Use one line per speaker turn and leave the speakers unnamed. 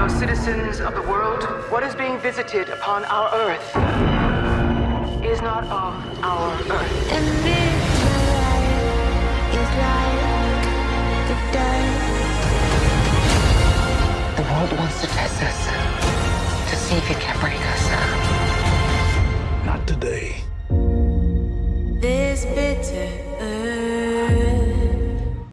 fellow citizens of the world, what is being visited upon our Earth is not of our Earth.
The
world wants to test us to see if it can break us.
Not today.
This bitter earth.